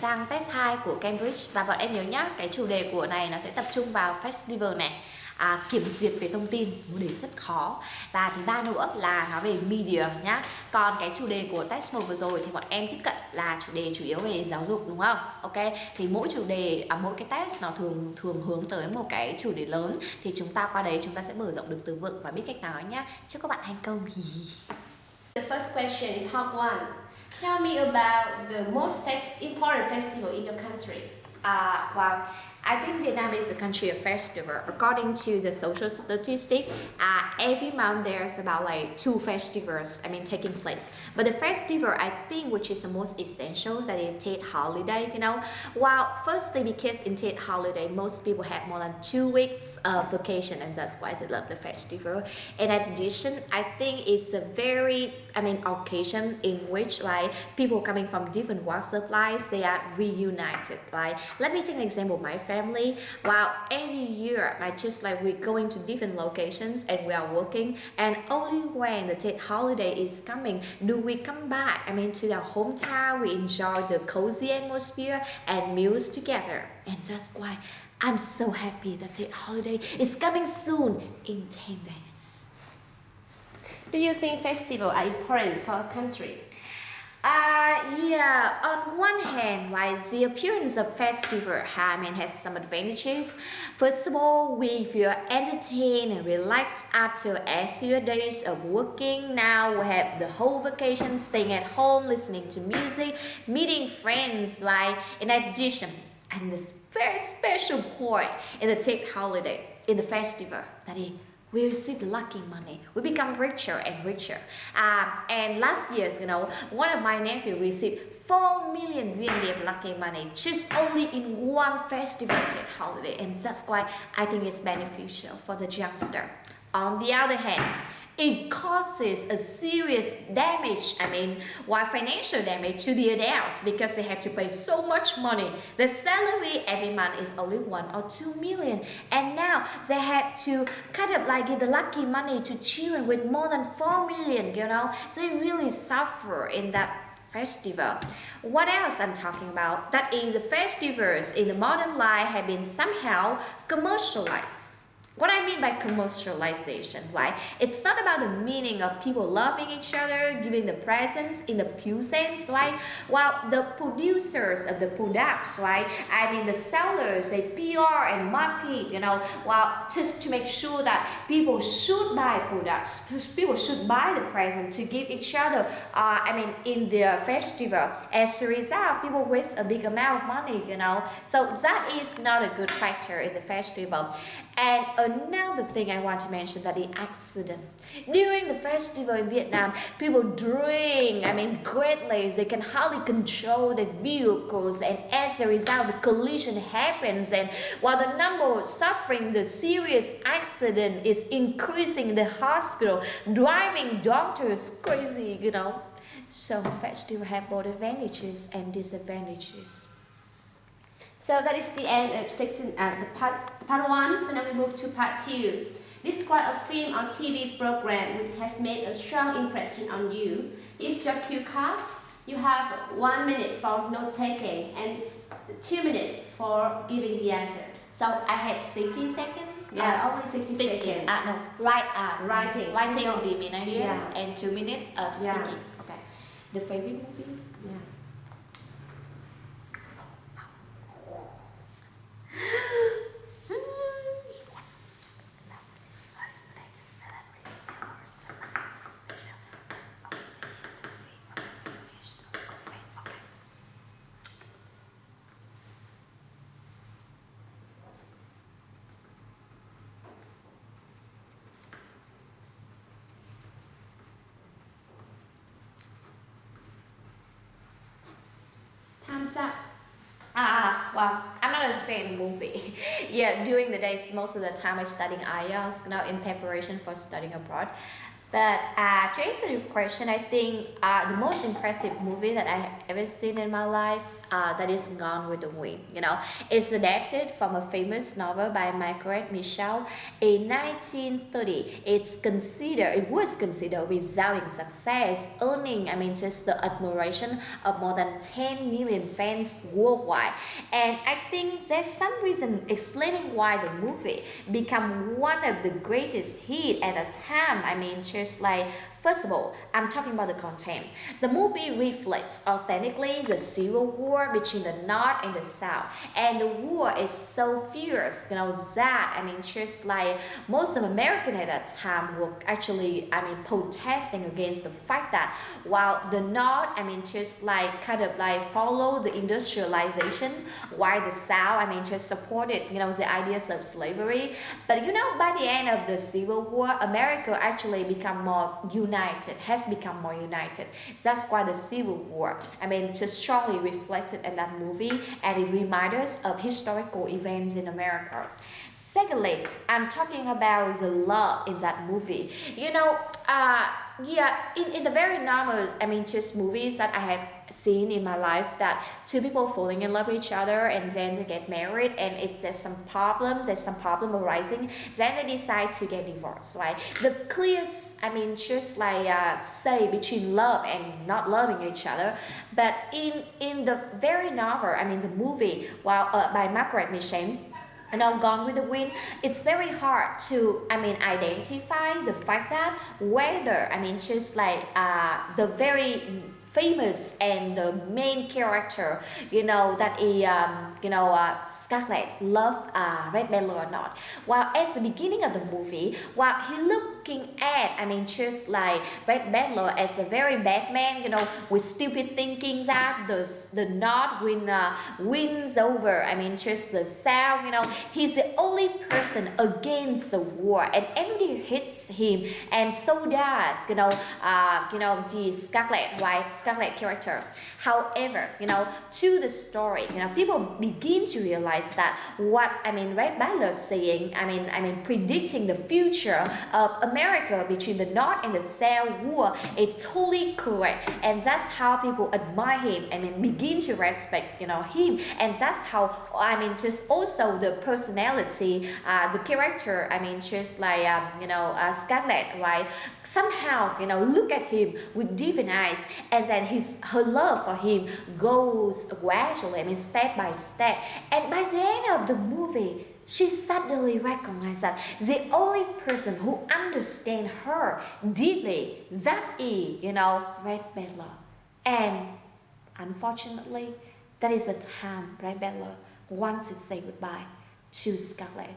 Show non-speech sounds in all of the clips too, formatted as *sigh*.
sang test 2 của Cambridge. Và bọn em nhớ nhá, cái chủ đề của này nó sẽ tập trung vào festival này. À, kiểm duyệt về thông tin một đề rất khó. Và thứ ba nữa là nói về media nhá. Còn cái chủ đề của test 1 vừa rồi thì bọn em tiếp cận là chủ đề chủ yếu về giáo dục đúng không? Ok thì mỗi chủ đề à, mỗi cái test nó thường thường hướng tới một cái chủ đề lớn. Thì chúng ta qua đấy chúng ta sẽ mở rộng được từ vựng và biết cách nói nhá. Chúc các bạn thành công. *laughs* The first question in part 1 Tell me about the most important festival in your country. Uh, well, I think Vietnam is a country of festival. According to the social statistic, uh, every month there's about like two festivals, I mean, taking place. But the festival, I think, which is the most essential, that is Tet holiday, you know. Well, firstly, because in Tet holiday, most people have more than two weeks of vacation, and that's why they love the festival. In addition, I think it's a very, I mean, occasion in which like people coming from different walks of life, they are reunited. Like, let me take an example my family while every year I just like we're going to different locations and we are working and only when the Tet holiday is coming do we come back I mean to our hometown we enjoy the cozy atmosphere and meals together and that's why I'm so happy that Tet holiday is coming soon in 10 days. Do you think festivals are important for a country? Uh, yeah, on one hand, why the appearance of festival I mean, has some advantages. First of all, we feel entertained and relaxed after a few days of working. Now we have the whole vacation staying at home, listening to music, meeting friends, right? In addition, and this very special point in the Tet holiday, in the festival, that is we receive lucky money. We become richer and richer. Uh, and last year, you know, one of my nephew received 4 million VND of lucky money just only in one festival holiday. And that's why I think it's beneficial for the youngster. On the other hand, it causes a serious damage, I mean, why financial damage to the adults because they have to pay so much money. The salary every month is only one or two million. And now they have to kind of like give the lucky money to children with more than four million, you know. They really suffer in that festival. What else I'm talking about? That is the festivals in the modern life have been somehow commercialized. What I mean by commercialization, right? It's not about the meaning of people loving each other, giving the presents in the pure sense, right? While the producers of the products, right? I mean the sellers, they PR and market, you know, while just to make sure that people should buy products, people should buy the present to give each other, uh, I mean in the festival. As a result, people waste a big amount of money, you know. So that is not a good factor in the festival. And another thing I want to mention that the accident. During the festival in Vietnam, people drink, I mean greatly, they can hardly control their vehicles and as a result the collision happens and while the number suffering the serious accident is increasing in the hospital, driving doctors crazy, you know. So festival have both advantages and disadvantages. So that is the end of section, uh, the part, part one. So now we move to part two. Describe a film or TV program which has made a strong impression on you. Is your cue card. You have one minute for note taking and two minutes for giving the answer. So I have 60 seconds. Yeah, uh, only 60 speaking. seconds. Uh, no, right, uh, writing. Writing the main ideas yeah. and two minutes of speaking. Yeah. Okay. The favorite movie? Up. Ah, well, I'm not a fan movie. *laughs* yeah, during the days, most of the time I studying IELTS, now in preparation for studying abroad. But uh, to answer your question, I think uh, the most impressive movie that I ever seen in my life uh, that is Gone with the Wind. You know, it's adapted from a famous novel by Margaret Mitchell in 1930. It's considered, it was considered resounding success, earning, I mean, just the admiration of more than 10 million fans worldwide. And I think there's some reason explaining why the movie become one of the greatest hit at the time. I mean, just like First of all, I'm talking about the content. The movie reflects authentically the civil war between the North and the South. And the war is so fierce, you know, that, I mean, just like most of American at that time were actually, I mean, protesting against the fact that while the North, I mean, just like kind of like follow the industrialization, while the South, I mean, just supported, you know, the ideas of slavery. But, you know, by the end of the Civil War, America actually become more united has become more united. That's why the Civil War, I mean, just strongly reflected in that movie and it reminds us of historical events in America. Secondly, I'm talking about the love in that movie. You know, uh, yeah, in, in the very normal, I mean, just movies that I have seen in my life that two people falling in love with each other and then they get married and if there's some problem, there's some problem arising, then they decide to get divorced, right? The clearest, I mean, just like uh, say between love and not loving each other, but in in the very novel, I mean, the movie, while uh, by Margaret Mitchell, and now Gone with the Wind, it's very hard to, I mean, identify the fact that whether, I mean, just like uh, the very famous and the main character, you know, that is, um, you know, uh, Scarlett love uh, Rhett Butler or not. While at the beginning of the movie, while he looking at, I mean, just like Rhett Butler as a very bad man, you know, with stupid thinking that the, the not win, uh, wins over, I mean, just the South, you know, he's the only person against the war and everybody hits him and so does, you know, uh, you know, the Scarlett, right? Scarlett character. However, you know, to the story, you know, people begin to realize that what I mean, Rhett Butler saying, I mean, I mean, predicting the future of America between the North and the South war is totally correct, and that's how people admire him. I mean, begin to respect, you know, him, and that's how I mean, just also the personality, uh, the character. I mean, just like um, you know, uh, Scarlett, right? Somehow, you know, look at him with different eyes, and then his her love for him goes gradually, I mean step by step. And by the end of the movie, she suddenly recognized that the only person who understands her deeply, that is, you know, Rhett Butler. And unfortunately, that is the time Rhett Butler wants to say goodbye to Scarlett.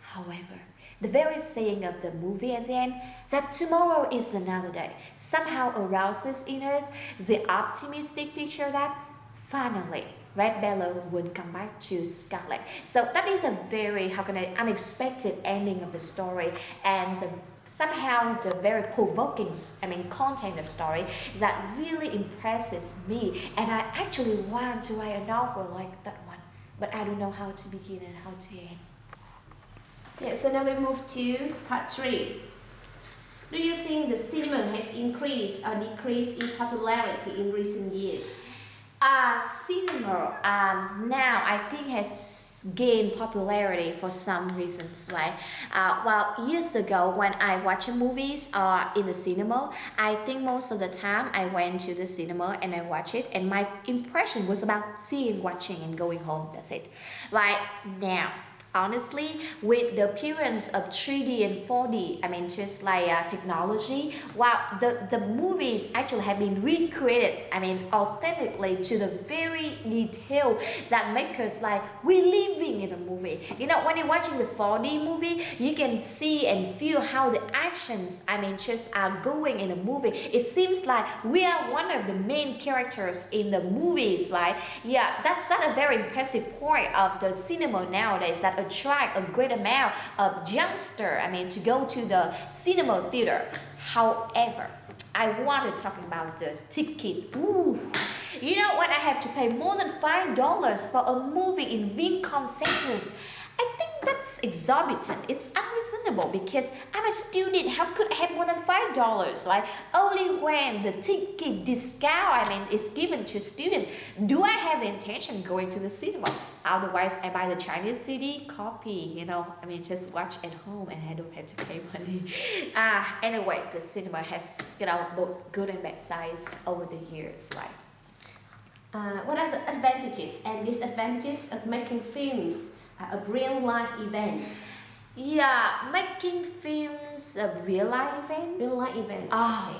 However, the very saying of the movie at the end, that tomorrow is another day, somehow arouses in us the optimistic picture that finally Rhett Butler would come back to Scarlett. So that is a very, how can I, unexpected ending of the story and the, somehow the very provoking, I mean, content of story that really impresses me and I actually want to write a novel like that one, but I don't know how to begin and how to end. Yeah, so now we move to part three. Do you think the cinema has increased or decreased in popularity in recent years? Uh, cinema um, now I think has gained popularity for some reasons, right? Uh, well, years ago when I watch movies uh, in the cinema, I think most of the time I went to the cinema and I watch it and my impression was about seeing, watching and going home, that's it. Right now, honestly with the appearance of 3D and 4D I mean just like uh, technology while the the movies actually have been recreated I mean authentically to the very detail that make us like we're living in the movie. You know when you're watching the 4D movie you can see and feel how the actions I mean just are going in the movie. It seems like we are one of the main characters in the movies right? Yeah that's not a very impressive point of the cinema nowadays that attract a great amount of youngster, I mean, to go to the cinema theater. However, I want to talk about the ticket. Ooh. You know what? I have to pay more than $5 for a movie in Vincom Centers. That's exorbitant. It's unreasonable because I'm a student. How could I have more than five dollars? Right? Only when the ticket discount, I mean, is given to student, do I have the intention going to the cinema. Otherwise, I buy the Chinese CD copy. You know, I mean, just watch at home and I don't have to pay money. *laughs* Ah, uh, anyway, the cinema has you know both good and bad sides over the years, right? Uh, what are the advantages and disadvantages of making films uh, of real life events? Yeah, making films of real life events. Real life events. Oh,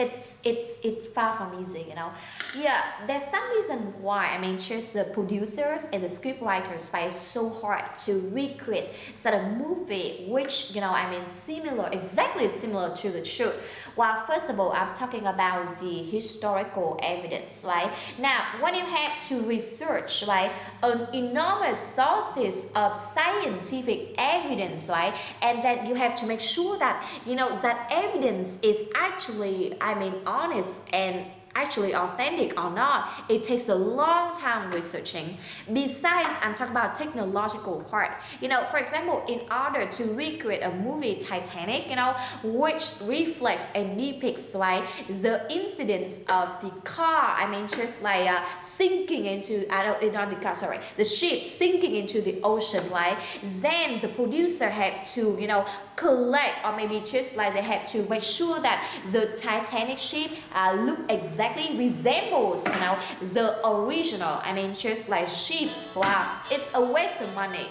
it's it's it's far from easy you know. Yeah there's some reason why i mean just the producers and the script writers fight so hard to recreate such a movie which you know i mean similar exactly similar to the truth. Well first of all i'm talking about the historical evidence right? Now when you have to research right an enormous sources of scientific evidence right and then you have to make sure that you know that evidence is actually I mean honest and actually authentic or not, it takes a long time researching. Besides, I'm talking about technological part. You know, for example, in order to recreate a movie Titanic, you know, which reflects and depicts like the incidents of the car, I mean, just like uh, sinking into, I don't, not the car, sorry, the ship sinking into the ocean, right? Then the producer had to, you know, collect or maybe just like they have to make sure that the Titanic ship uh, look exactly resembles you know the original. I mean just like ship wow it's a waste of money.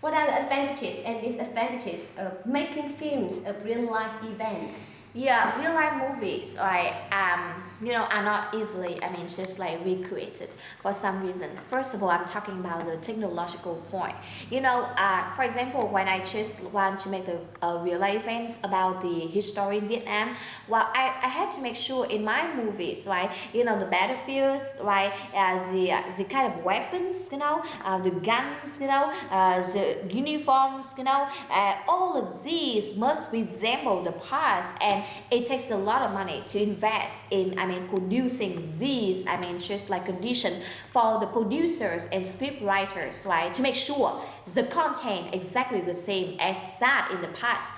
What are the advantages and disadvantages of making films of real life events yeah, real life movies, right, um, you know, are not easily, I mean, just like recreated for some reason. First of all, I'm talking about the technological point. You know, uh, for example, when I just want to make a, a real life event about the history in Vietnam, well, I, I have to make sure in my movies, right, you know, the battlefields, right, uh, the, uh, the kind of weapons, you know, uh, the guns, you know, uh, the uniforms, you know, uh, all of these must resemble the past and it takes a lot of money to invest in I mean producing these I mean just like condition for the producers and script writers right? To make sure the content exactly the same as that in the past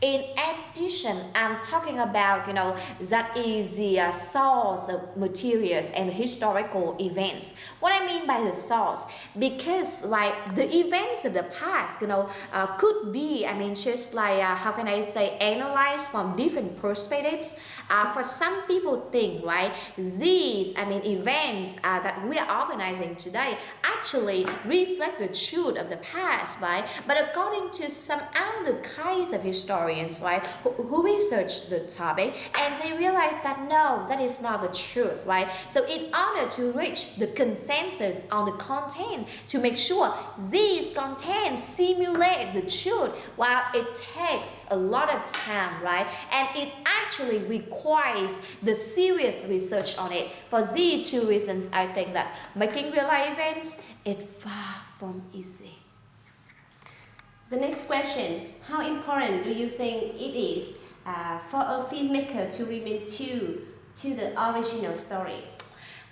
in addition, I'm talking about, you know, that is the uh, source of materials and historical events. What I mean by the source, because like the events of the past, you know, uh, could be, I mean, just like, uh, how can I say, analyzed from different perspectives. Uh, for some people think, right, these, I mean, events uh, that we are organizing today actually reflect the truth of the past, right? But according to some other kinds of historians, historians, right, who, who research the topic and they realize that no, that is not the truth, right? So in order to reach the consensus on the content, to make sure these contents simulate the truth, while it takes a lot of time, right? And it actually requires the serious research on it. For these two reasons, I think that making real life events is far from easy. The next question, how important do you think it is uh, for a filmmaker to remain true to the original story?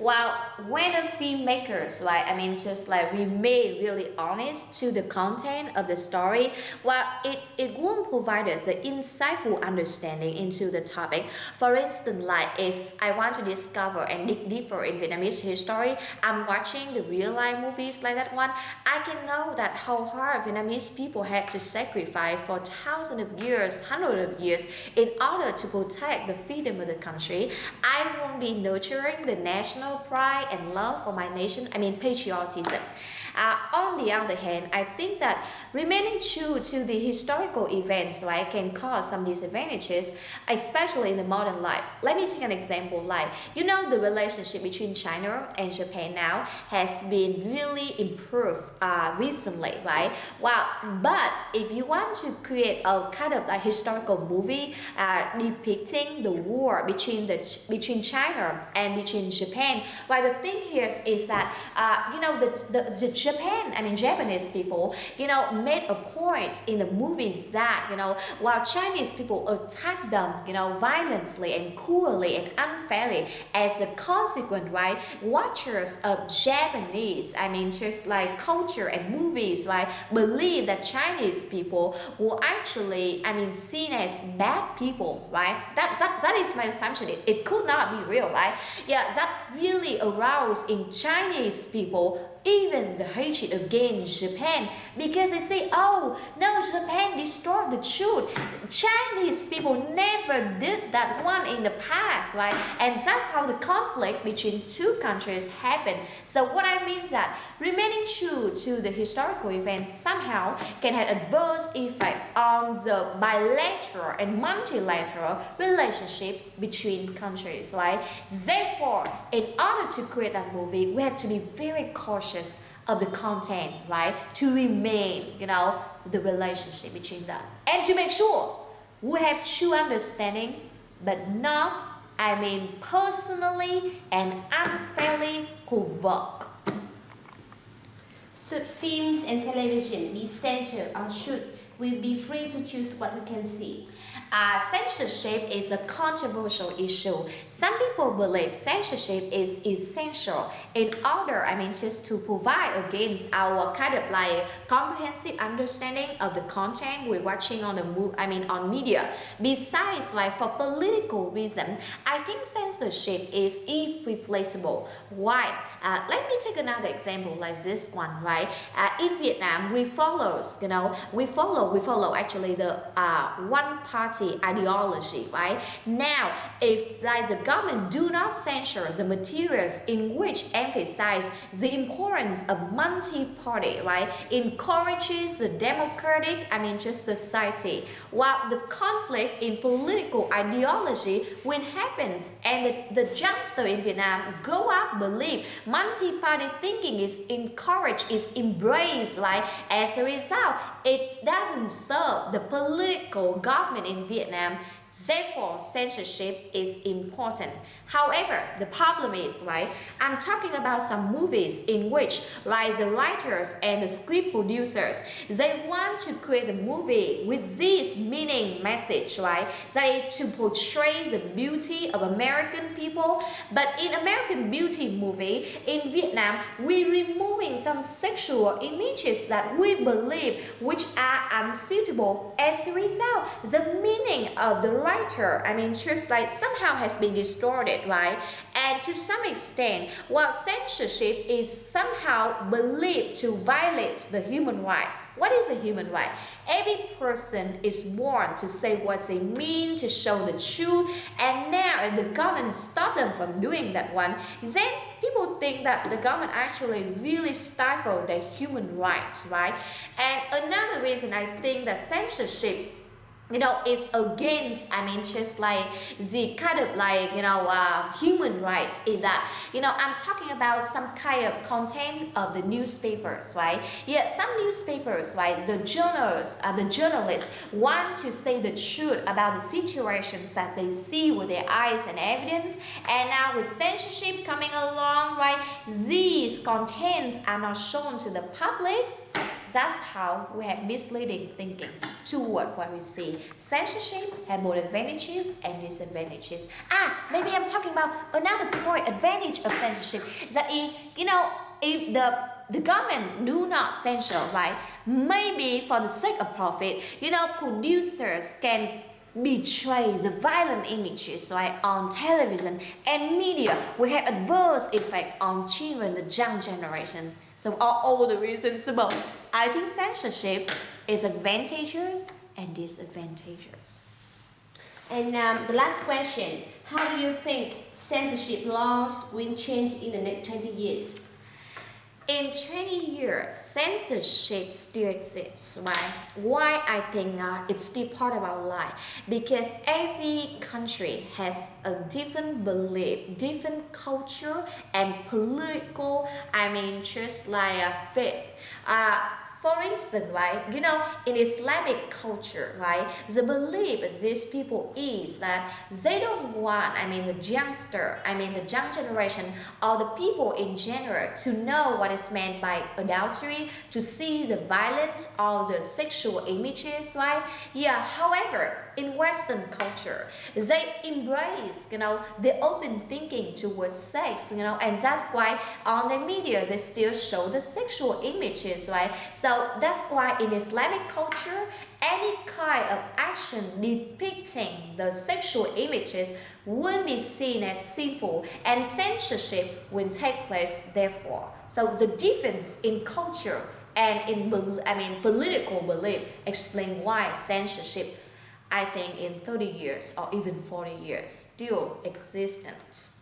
Well, when a filmmakers, right, I mean, just like remain really honest to the content of the story, well, it, it won't provide us an insightful understanding into the topic. For instance, like if I want to discover and dig deeper in Vietnamese history, I'm watching the real life movies like that one, I can know that how hard Vietnamese people had to sacrifice for thousands of years, hundreds of years in order to protect the freedom of the country. I won't be nurturing the national pride and love for my nation, I mean patriotism. Uh, on the other hand, I think that remaining true to the historical events right, can cause some disadvantages, especially in the modern life. Let me take an example like, you know, the relationship between China and Japan now has been really improved uh, recently, right? Well, but if you want to create a kind of a historical movie uh, depicting the war between the between China and between Japan, Why the thing here is, is that uh, you know the, the the Japan, I mean Japanese people, you know, made a point in the movies that you know while Chinese people attack them, you know, violently and cruelly and unfairly, as a consequence, right? Watchers of Japanese, I mean, just like culture and movies, right, believe that Chinese people were actually, I mean, seen as bad people, right? That that, that is my assumption. It, it could not be real, right? Yeah, that really aroused in Chinese people even the hatred against Japan because they say, oh, no, Japan destroyed the truth. Chinese people never did that one in the past, right? And that's how the conflict between two countries happened. So what I mean is that remaining true to the historical events somehow can have adverse effect on the bilateral and multilateral relationship between countries, right? Therefore, in order to create that movie, we have to be very cautious of the content, right? To remain, you know, the relationship between them. And to make sure we have true understanding, but not, I mean, personally and unfairly provoke. Should films and television be censored or should we be free to choose what we can see? Uh, censorship is a controversial issue. Some people believe censorship is essential in order, I mean, just to provide against our kind of like comprehensive understanding of the content we're watching on the move, I mean, on media. Besides, like for political reason, I think censorship is irreplaceable. Why? Uh, let me take another example like this one, right? Uh, in Vietnam, we follow, you know, we follow, we follow actually the uh, one party ideology, right? Now, if like the government do not censor the materials in which emphasize the importance of multi-party, right, encourages the democratic, I mean just society, while the conflict in political ideology when happens and the, the youngster in Vietnam grow up believe multi-party thinking is encouraged, is embraced, right? As a result, it doesn't serve the political government in Vietnam Therefore, censorship is important. However, the problem is, right, I'm talking about some movies in which, like the writers and the script producers, they want to create a movie with this meaning message, right? They to portray the beauty of American people. But in American Beauty movie, in Vietnam, we're removing some sexual images that we believe which are unsuitable. As a result, the meaning of the writer, I mean, just like somehow has been distorted, right? And to some extent, while censorship is somehow believed to violate the human right, what is a human right? Every person is born to say what they mean, to show the truth, and now if the government stop them from doing that one, then people think that the government actually really stifle their human rights, right? And another reason I think that censorship you know it's against i mean just like the kind of like you know uh, human rights in that you know i'm talking about some kind of content of the newspapers right? Yeah some newspapers right? The journals uh, the journalists want to say the truth about the situations that they see with their eyes and evidence. And now with censorship coming along right? These contents are not shown to the public that's how we have misleading thinking toward what we see. Censorship has both advantages and disadvantages. Ah, maybe I'm talking about another point advantage of censorship that if you know if the the government do not censor, right? Maybe for the sake of profit, you know, producers can betray the violent images right, on television and media will have adverse effect on children, the young generation. So all, all the reasons about I think censorship is advantageous and disadvantageous. And um, the last question, how do you think censorship laws will change in the next 20 years? In 20 years, censorship still exists. Why? Why I think uh, it's still part of our life? Because every country has a different belief, different culture and political, I mean, just like a faith. Uh, for instance, right, you know, in Islamic culture, right, the belief of these people is that they don't want, I mean, the youngster, I mean, the young generation, or the people in general to know what is meant by adultery, to see the violent or the sexual images, right? Yeah, however, in Western culture, they embrace, you know, the open thinking towards sex, you know, and that's why on the media they still show the sexual images, right? So that's why in Islamic culture, any kind of action depicting the sexual images will be seen as sinful and censorship will take place therefore. So the difference in culture and in I mean political belief explain why censorship I think in 30 years or even 40 years still existent.